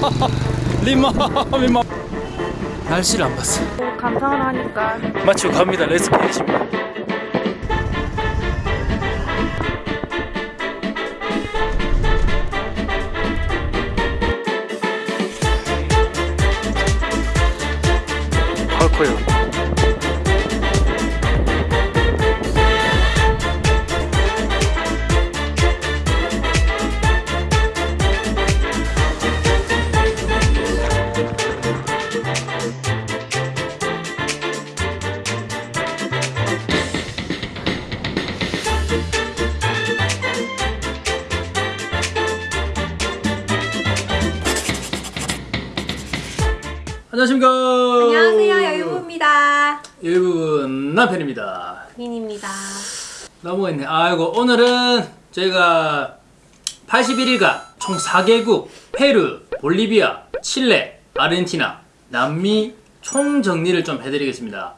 리마 리마. 날씨를 안 봤어. 감상을 하니까. 마치고 갑니다. 렛츠 피니시입니다 남편입니다. 민입니다. 넘어갔네. 아이고 오늘은 저희가 81일간 총 4개국 페루, 볼리비아, 칠레, 아르헨티나, 남미 총 정리를 좀 해드리겠습니다.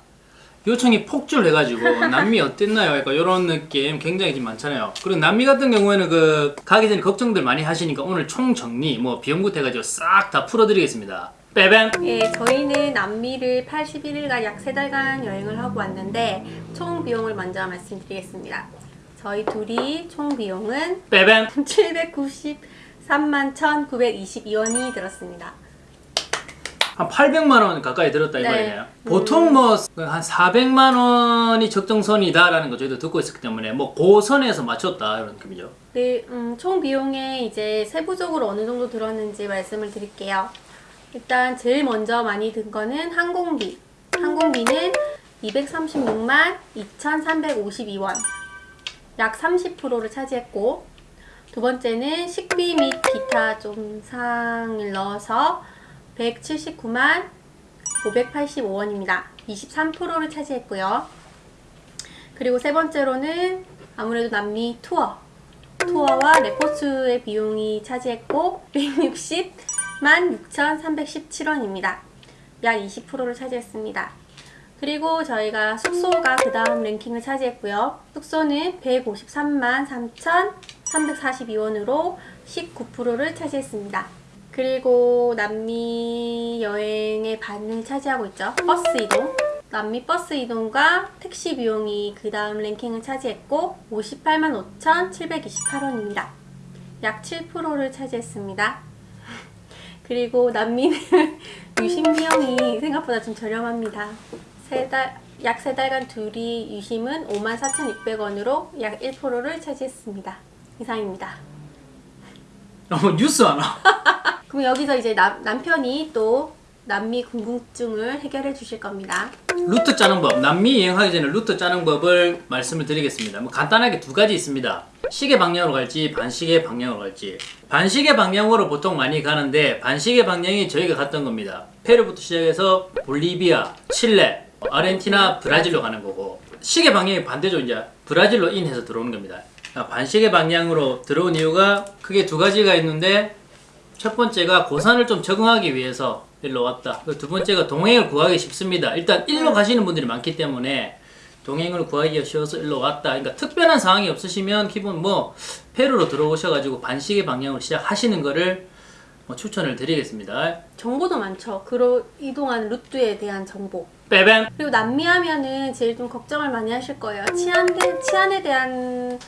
요청이 폭주해가지고 남미 어땠나요? 약간 이런 느낌 굉장히 좀 많잖아요. 그리고 남미 같은 경우에는 그 가기 전에 걱정들 많이 하시니까 오늘 총 정리 뭐 비용부터 해가지고 싹 다 풀어드리겠습니다 빼뱀 예, 저희는 남미를 81일간 약 3달간 여행을 하고 왔는데 총 비용을 먼저 말씀드리겠습니다 저희 둘이 총 비용은 빼뱀 793만 1922원이 들었습니다 한 800만 원 가까이 들었다 네. 이거예요. 보통 뭐 한 400만 원이 적정선이다라는 거 저희도 듣고 있었기 때문에 뭐 고선에서 맞췄다 이런 느낌이죠. 네, 음, 총 비용에 이제 세부적으로 어느 정도 들었는지 말씀을 드릴게요. 일단 제일 먼저 많이 든 거는 항공비. 항공비는 236만 2,352원. 약 30%를 차지했고 두 번째는 식비 및 기타 좀 사항을 넣어서 179만 585원입니다. 23%를 차지했고요. 그리고 세 번째로는 아무래도 남미 투어 투어와 레포츠의 비용이 차지했고 160 만 6,317원입니다. 약 20%를 차지했습니다. 그리고 저희가 숙소가 그 다음 랭킹을 차지했고요. 숙소는 153만 3,342원으로 19%를 차지했습니다. 그리고 남미 여행의 반을 차지하고 있죠. 버스 이동. 남미 버스 이동과 택시 비용이 그 다음 랭킹을 차지했고 58만 5,728원입니다. 약 7%를 차지했습니다. 그리고 남미는 유심 비용이 생각보다 좀 저렴합니다. 세 달, 약세 달간 둘이 유심은 54,600원으로 약 1%를 차지했습니다. 이상입니다. 어, 뉴스 하나. 그럼 여기서 이제 남, 남편이 또 남미 궁금증을 해결해 주실 겁니다. 루트 짜는 법. 남미 여행하기 전에 루트 짜는 법을 말씀을 드리겠습니다. 뭐 간단하게 두 가지 있습니다. 시계 방향으로 갈지 반시계 방향으로 갈지. 반시계 방향으로 보통 많이 가는데 반시계 방향이 저희가 갔던 겁니다. 페루부터 시작해서 볼리비아, 칠레, 아르헨티나, 브라질로 가는 거고 시계 방향이 반대죠 이제 브라질로 인해서 들어오는 겁니다. 그러니까 반시계 방향으로 들어온 이유가 크게 두 가지가 있는데 첫 번째가 고산을 좀 적응하기 위해서 일로 왔다. 그두 번째가 동행을 구하기 쉽습니다. 일단 일로 가시는 분들이 많기 때문에 동행을 구하기가 쉬워서 일로 왔다. 그러니까 특별한 상황이 없으시면 기본 뭐 페루로 들어오셔가지고 반시계 방향으로 시작하시는 거를 뭐 추천을 드리겠습니다. 정보도 많죠. 그로 이동한 루트에 대한 정보. 빼뱀 그리고 남미 하면은 제일 좀 걱정을 많이 하실 거예요. 치안 대, 치안에 대한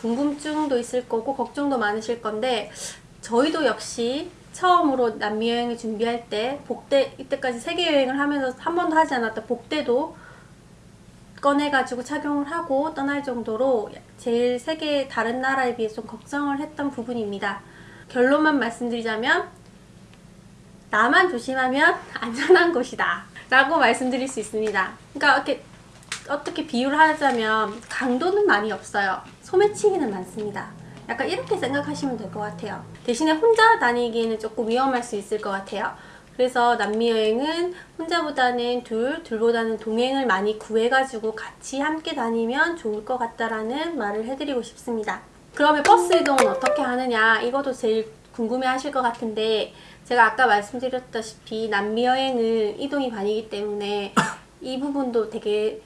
궁금증도 있을 거고 걱정도 많으실 건데 저희도 역시 처음으로 남미 여행을 준비할 때 복대 이때까지 세계 여행을 하면서 한 번도 하지 않았던 복대도 꺼내가지고 착용을 하고 떠날 정도로 제일 세계 다른 나라에 비해 좀 걱정을 했던 부분입니다. 결론만 말씀드리자면 나만 조심하면 안전한 곳이다 라고 말씀드릴 수 있습니다. 그러니까 이렇게 어떻게 비유를 하자면 강도는 많이 없어요. 소매치기는 많습니다. 약간 이렇게 생각하시면 될 것 같아요. 대신에 혼자 다니기에는 조금 위험할 수 있을 것 같아요. 그래서 남미 여행은 혼자보다는 둘, 둘보다는 동행을 많이 구해가지고 같이 함께 다니면 좋을 것 같다라는 말을 해드리고 싶습니다. 그러면 버스 이동은 어떻게 하느냐 이것도 제일 궁금해 하실 것 같은데 제가 아까 말씀드렸다시피 남미 여행은 이동이 반이기 때문에 이 부분도 되게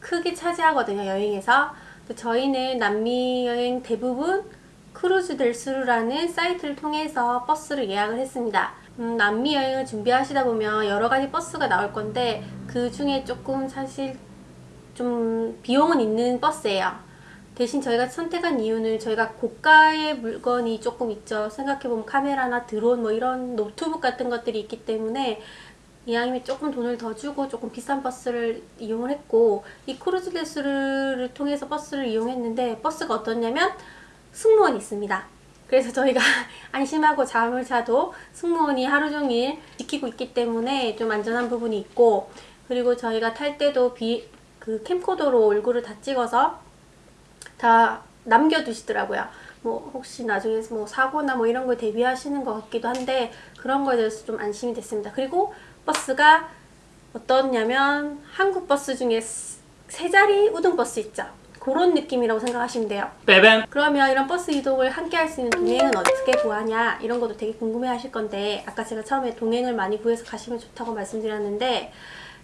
크게 차지하거든요 여행에서 저희는 남미 여행 대부분 Cruz del Sur라는 사이트를 통해서 버스를 예약을 했습니다 음, 남미 여행을 준비하시다 보면 여러 가지 버스가 나올 건데 그 중에 조금 사실 좀 비용은 있는 버스예요. 대신 저희가 선택한 이유는 저희가 고가의 물건이 조금 있죠. 생각해보면 카메라나 드론 뭐 이런 노트북 같은 것들이 있기 때문에 이왕이면 조금 돈을 더 주고 조금 비싼 버스를 이용을 했고 이 크루즈 레스를 통해서 버스를 이용했는데 버스가 어떻냐면 승무원이 있습니다. 그래서 저희가 안심하고 잠을 자도 승무원이 하루 종일 지키고 있기 때문에 좀 안전한 부분이 있고 그리고 저희가 탈 때도 비, 그 캠코더로 얼굴을 다 찍어서 다 남겨두시더라고요. 뭐 혹시 나중에 뭐 사고나 뭐 이런 걸 대비하시는 것 같기도 한데 그런 거에 대해서 좀 안심이 됐습니다. 그리고 버스가 어떻냐면 한국 버스 중에 세 자리 우등 버스 있죠. 그런 느낌이라고 생각하시면 돼요. 빼뱀. 그러면 이런 버스 이동을 함께 할 수 있는 동행은 어떻게 구하냐 이런 것도 되게 궁금해 하실 건데 아까 제가 처음에 동행을 많이 구해서 가시면 좋다고 말씀드렸는데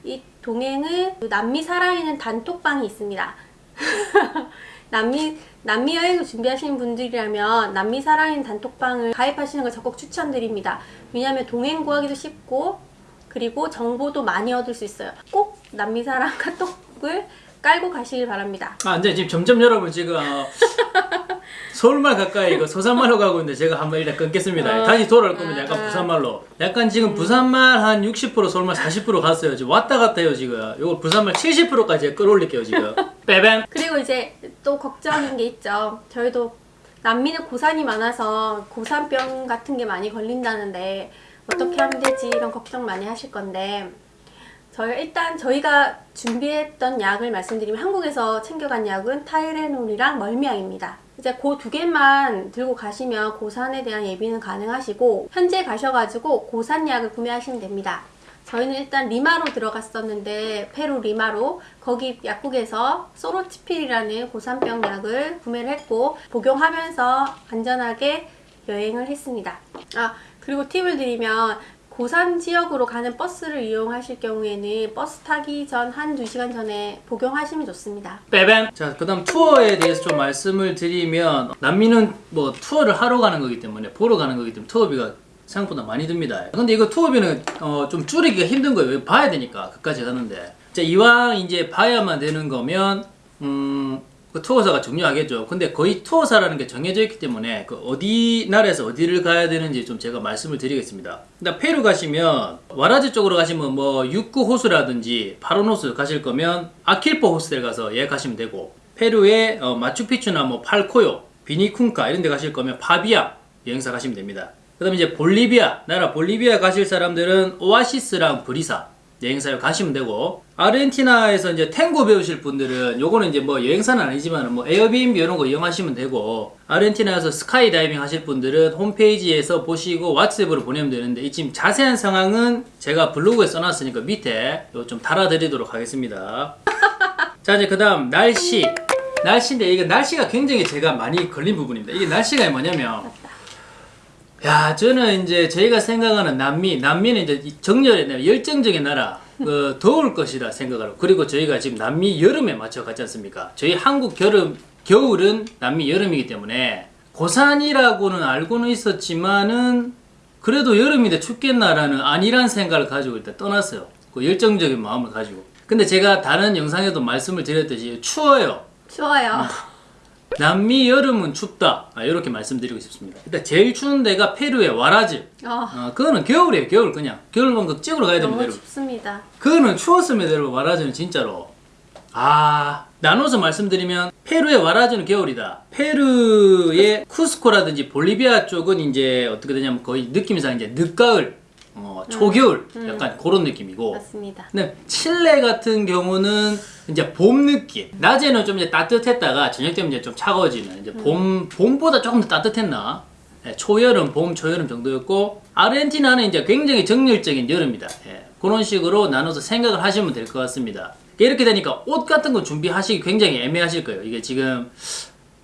이 동행은 그 남미 살아있는 단톡방이 있습니다. 남미 남미 여행을 준비하시는 분들이라면 남미 살아있는 단톡방을 가입하시는 걸 적극 추천드립니다. 왜냐하면 동행 구하기도 쉽고 그리고 정보도 많이 얻을 수 있어요. 꼭 남미 사람 카톡을 깔고 가시길 바랍니다. 아, 근데 지금 점점 여러분 지금 어, 서울말 가까이 이거 서산말로 가고 있는데 제가 한번 일단 끊겠습니다. 어. 다시 돌아올 거면 약간 아, 아. 부산말로. 약간 지금 부산말 한 60% 서울말 40% 갔어요. 지금 왔다 갔다 해요 지금. 이거 부산말 70%까지 끌어올릴게요 지금. 빼뱀. 그리고 이제 또 걱정인 게 있죠. 저희도 남미는 고산이 많아서 고산병 같은 게 많이 걸린다는데 어떻게 하면 되지 이런 걱정 많이 하실 건데 저희 일단 저희가 준비했던 약을 말씀드리면 한국에서 챙겨간 약은 타이레놀이랑 멀미약입니다. 이제 그 두 개만 들고 가시면 고산에 대한 예비는 가능하시고 현지 가셔가지고 고산약을 구매하시면 됩니다. 저희는 일단 리마로 들어갔었는데 페루 리마로 거기 약국에서 소로치필이라는 고산병 약을 구매를 했고 복용하면서 안전하게 여행을 했습니다. 아 그리고 팁을 드리면 고산 지역으로 가는 버스를 이용하실 경우에는 버스 타기 전 한 2시간 전에 복용하시면 좋습니다. 빼뱀. 자, 그 다음 투어에 대해서 좀 말씀을 드리면 남미는 뭐 투어를 하러 가는 거기 때문에 보러 가는 거기 때문에 투어비가 생각보다 많이 듭니다. 근데 이거 투어비는 어, 좀 줄이기가 힘든 거예요. 왜 봐야 되니까 그까지 가는데. 자, 이왕 이제 봐야만 되는 거면 음, 그 투어사가 중요하겠죠. 근데 거의 투어사라는 게 정해져 있기 때문에 그 어디 나라에서 어디를 가야 되는지 좀 제가 말씀을 드리겠습니다. 일단 페루 가시면 와라즈 쪽으로 가시면 뭐 육구 호수라든지 파로노스 가실 거면 아킬포 호스텔 가서 예약하시면 되고 페루의 어, 마추픽추나 뭐 팔코요, 비니쿤카 이런 데 가실 거면 파비아 여행사 가시면 됩니다. 그 다음에 이제 볼리비아 나라 볼리비아 가실 사람들은 오아시스랑 브리사 여행사를 가시면 되고 아르헨티나에서 이제 탱고 배우실 분들은 요거는 이제 뭐 여행사는 아니지만 뭐 에어비앤비 이런 거 이용하시면 되고 아르헨티나에서 스카이 다이빙 하실 분들은 홈페이지에서 보시고 왓츠앱으로 보내면 되는데 이 지금 자세한 상황은 제가 블로그에 써놨으니까 밑에 요좀 달아드리도록 하겠습니다. 자 이제 그 다음 날씨 날씨인데 이게 날씨가 굉장히 제가 많이 걸린 부분입니다. 이게 날씨가 뭐냐면 야, 저는 이제 저희가 생각하는 남미, 남미는 이제 이 정열의 나라, 열정적인 나라, 그 더울 것이라 생각을 하고, 그리고 저희가 지금 남미 여름에 맞춰 갔지 않습니까? 저희 한국 겨름, 겨울은 남미 여름이기 때문에 고산이라고는 알고는 있었지만은 그래도 여름인데 춥겠나라는 아니란 생각을 가지고 일단 떠났어요. 그 열정적인 마음을 가지고. 근데 제가 다른 영상에도 말씀을 드렸듯이 추워요. 추워요. 남미 여름은 춥다. 아, 이렇게 말씀드리고 싶습니다. 일단 제일 추운 데가 페루의 와라즈. 어, 어, 그거는 겨울이에요, 겨울 그냥. 겨울만 그 찍으러 가야 됩니다, 너무. 춥습니다. 그거는 추웠습니다, 여러분. 와라즈는 진짜로. 아, 나눠서 말씀드리면 페루의 와라즈는 겨울이다. 페루의 쿠스코라든지 볼리비아 쪽은 이제 어떻게 되냐면 거의 느낌상 이제 늦가을, 어, 초겨울, 약간 그런 느낌이고. 맞습니다. 근데 칠레 같은 경우는 이제 봄 느낌. 낮에는 좀 이제 따뜻했다가 저녁 되면 이제 좀 차가워지는 이제 봄 봄보다 조금 더 따뜻했나? 예, 초여름, 봄, 초여름 정도였고 아르헨티나는 이제 굉장히 정열적인 여름이다. 예, 그런 식으로 나눠서 생각을 하시면 될 것 같습니다. 이렇게 되니까 옷 같은 거 준비하시기 굉장히 애매하실 거예요. 이게 지금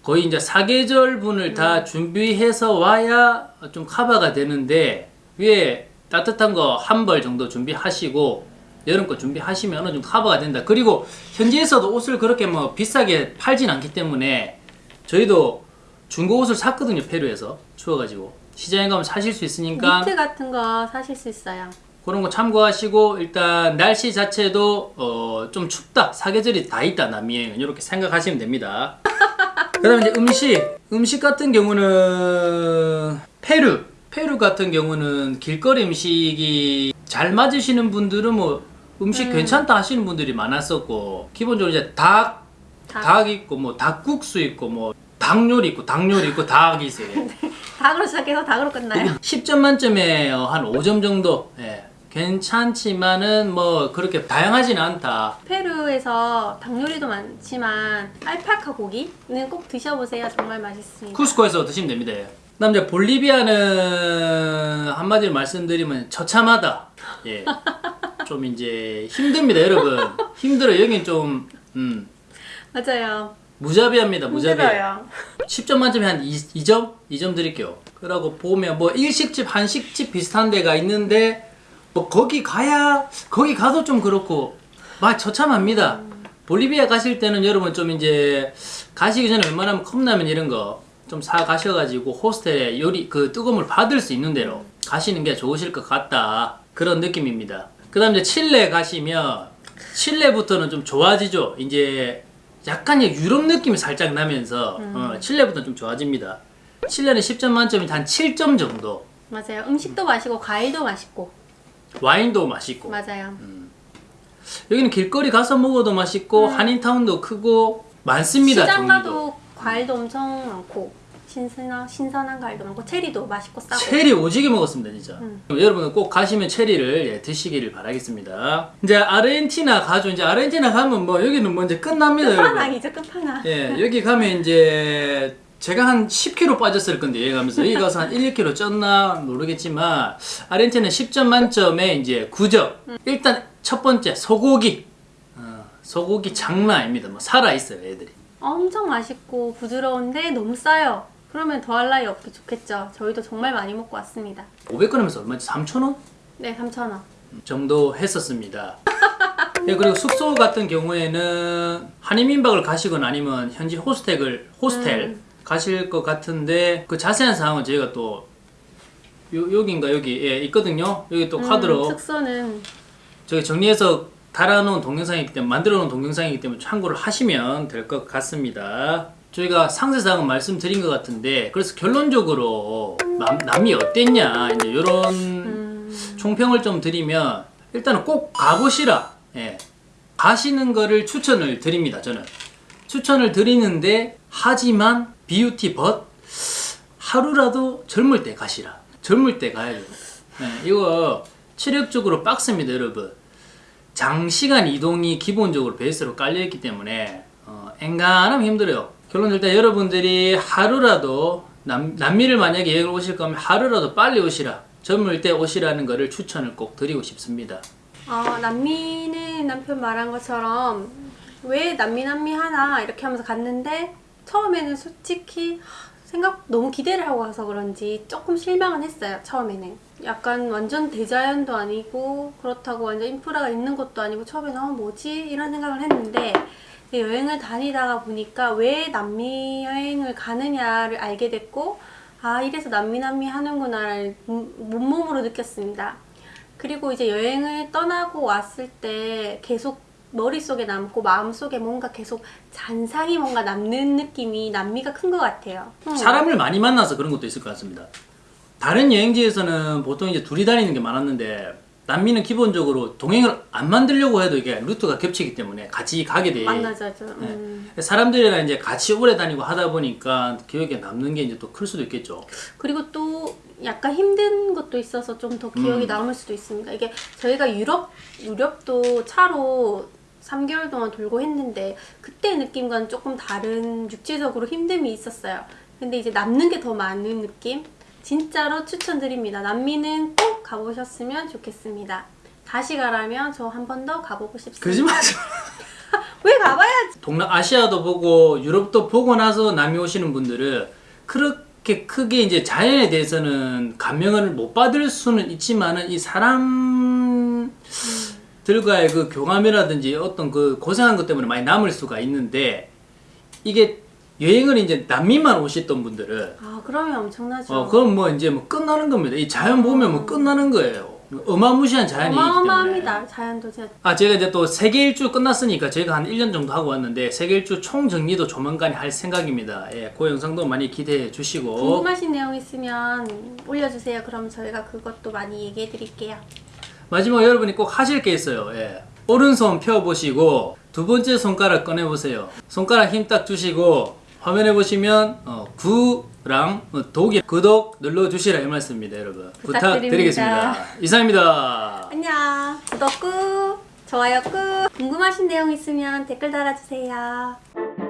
거의 이제 사계절 분을 다 준비해서 와야 좀 커버가 되는데 위에 따뜻한 거 한 벌 정도 준비하시고 여름 거 준비하시면 좀 커버가 된다. 그리고 현지에서도 옷을 그렇게 뭐 비싸게 팔진 않기 때문에 저희도 중고 옷을 샀거든요 페루에서. 추워가지고. 시장에 가면 사실 수 있으니까 니트 같은 거 사실 수 있어요. 그런 거 참고하시고 일단 날씨 자체도 어, 좀 춥다 사계절이 다 있다 남미에는 이렇게 생각하시면 됩니다. 그 다음에 이제 음식. 음식 같은 경우는 페루 페루 같은 경우는 길거리 음식이 잘 맞으시는 분들은 뭐 음식 괜찮다 하시는 분들이 많았었고 기본적으로 이제 닭, 닭. 닭 있고 뭐 닭국수 있고 뭐 닭요리 있고 닭요리 있고 닭이 있어요 닭으로 시작해서 닭으로 끝나요. 10점 만점에 어, 한 5점 정도 예, 괜찮지만은 뭐 그렇게 다양하지는 않다 페루에서 닭 요리도 많지만 알파카 고기는 꼭 드셔보세요. 정말 맛있습니다. 쿠스코에서 드시면 됩니다 예. 그다음 이제 볼리비아는 한마디로 말씀드리면 처참하다 예. 좀 이제 힘듭니다 여러분 힘들어 여긴 좀 음, 맞아요. 무자비합니다 무자비 힘들어요. 10점 만점에 한 2, 2점? 2점 드릴게요. 그러고 보면 뭐 일식집, 한식집 비슷한 데가 있는데 뭐 거기 가야 거기 가도 좀 그렇고 막 처참합니다. 볼리비아 가실 때는 여러분 좀 이제 가시기 전에 웬만하면 컵라면 이런 거 좀 사 가셔가지고 호스텔에 요리 그 뜨거움을 받을 수 있는 대로 가시는 게 좋으실 것 같다 그런 느낌입니다. 그 다음 이제 칠레 가시면 칠레부터는 좀 좋아지죠. 이제 약간 의 유럽 느낌이 살짝 나면서 어, 칠레부터는 좀 좋아집니다. 칠레는 10점 만점이 한 7점 정도. 맞아요. 음식도 맛있고 과일도 맛있고 와인도 맛있고. 맞아요. 여기는 길거리 가서 먹어도 맛있고 한인타운도 크고 많습니다. 시장. 가도 과일도 엄청 많고 신선한 신선한 과일도 많고 체리도 맛있고 싸고. 체리 오지게 먹었습니다 진짜. 음. 여러분은 꼭 가시면 체리를 예, 드시기를 바라겠습니다. 이제 아르헨티나 가죠. 이제 아르헨티나 가면 뭐 여기는 뭐 이제 끝납니다 끝판왕이죠 끝판왕. 예 여기 가면 이제 제가 한 10kg 빠졌을 건데 여기 가면서. 여기 가서 한 1, 2kg 쪘나 모르겠지만 아르헨티나 10점 만점에 이제 9점. 일단 첫 번째 소고기. 어, 소고기 장난 아닙니다. 뭐 살아있어요 애들이. 엄청 맛있고 부드러운데 너무 싸요. 그러면 더할 나위 없기 좋겠죠. 저희도 정말 많이 먹고 왔습니다. 500g에서 얼마지? 3,000원? 네, 3,000원. 정도 했었습니다. 네, 그리고 숙소 같은 경우에는 한인민박을 가시거나 아니면 현지 호스텔을 호스텔 음. 가실 것 같은데 그 자세한 사항은 저희가 또 요, 여기인가 여기 예, 있거든요. 여기 또 카드로 음, 숙소는 저기 정리해서 달아놓은 동영상이기 때문에 만들어 놓은 동영상이기 때문에 참고를 하시면 될 것 같습니다. 저희가 상세사항은 말씀드린 것 같은데 그래서 결론적으로 남, 남이 어땠냐 이제 이런 음, 총평을 좀 드리면 일단은 꼭 가보시라. 예. 가시는 거를 추천을 드립니다. 저는 추천을 드리는데 하지만 비유티 벗 하루라도 젊을 때 가시라. 젊을 때 가야 돼요. 예, 이거 체력적으로 빡셉니다, 여러분. 장시간 이동이 기본적으로 베이스로 깔려있기 때문에 어, 앵간하면 힘들어요. 결론 일단 여러분들이 하루라도 남, 남미를 만약에 여행을 오실 거면 하루라도 빨리 오시라. 젊을 때 오시라는 거를 추천을 꼭 드리고 싶습니다. 어, 남미는 남편 말한 것처럼 왜 남미 남미 하나 이렇게 하면서 갔는데 처음에는 솔직히 하, 생각 너무 기대를 하고 가서 그런지 조금 실망은 했어요 처음에는 약간 완전 대자연도 아니고 그렇다고 완전 인프라가 있는 것도 아니고 처음에는 어 뭐지 이런 생각을 했는데 여행을 다니다가 보니까 왜 남미 여행을 가느냐를 알게 됐고 아 이래서 남미 남미 하는구나를 몸- 몸몸으로 느꼈습니다. 그리고 이제 여행을 떠나고 왔을 때 계속 머릿속에 남고 마음속에 뭔가 계속 잔상이 뭔가 남는 느낌이 남미가 큰 것 같아요. 음. 사람을 많이 만나서 그런 것도 있을 것 같습니다. 다른 여행지에서는 보통 이제 둘이 다니는 게 많았는데 남미는 기본적으로 동행을 안 만들려고 해도 이게 루트가 겹치기 때문에 같이 가게 돼. 만나자죠. 음. 사람들이랑 이제 같이 오래 다니고 하다 보니까 기억에 남는 게 이제 또 클 수도 있겠죠. 그리고 또 약간 힘든 것도 있어서 좀 더 기억이 음. 남을 수도 있습니다. 이게 저희가 유럽 유럽도 차로 3개월 동안 돌고 했는데 그때 느낌과는 조금 다른 육체적으로 힘듦이 있었어요. 근데 이제 남는 게 더 많은 느낌? 진짜로 추천드립니다. 남미는 꼭 가보셨으면 좋겠습니다. 다시 가라면 저 한 번 더 가보고 싶습니다. 거짓말하지 마. 왜 가봐야지? 동남아시아도 보고 유럽도 보고 나서 남미 오시는 분들은 그렇게 크게 이제 자연에 대해서는 감명을 못 받을 수는 있지만은 이 사람들과의 그 교감이라든지 어떤 그 고생한 것 때문에 많이 남을 수가 있는데 이게 여행을 이제 남미만 오셨던 분들은 아 그러면 엄청나죠. 어 그럼 뭐 이제 뭐 끝나는 겁니다. 이 자연 보면 뭐 끝나는 거예요. 어마무시한 자연이 있기 때문에. 어마어마합니다. 자연도 진짜. 아 제가 이제 또 세계 일주 끝났으니까 제가 한 1년 정도 하고 왔는데 세계 일주 총 정리도 조만간 할 생각입니다. 예, 그 영상도 많이 기대해 주시고 궁금하신 내용 있으면 올려주세요. 그럼 저희가 그것도 많이 얘기해 드릴게요. 마지막 여러분이 꼭 하실 게 있어요. 예. 오른손 펴 보시고 두 번째 손가락 꺼내 보세요. 손가락 힘 딱 주시고 화면에 보시면 어, 구랑 어, 독이 구독 눌러 주시라 이 말씀입니다, 여러분. 부탁드립니다. 부탁드리겠습니다. 이상입니다. 안녕. 구독 꾹, 좋아요 꾹. 궁금하신 내용 있으면 댓글 달아주세요.